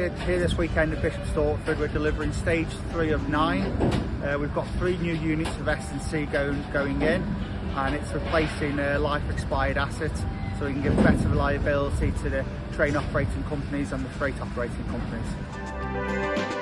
here this weekend at Bishop Stortford. We're delivering stage three of nine. Uh, we've got three new units of S&C going, going in and it's replacing uh, life expired assets so we can give better reliability to the train operating companies and the freight operating companies.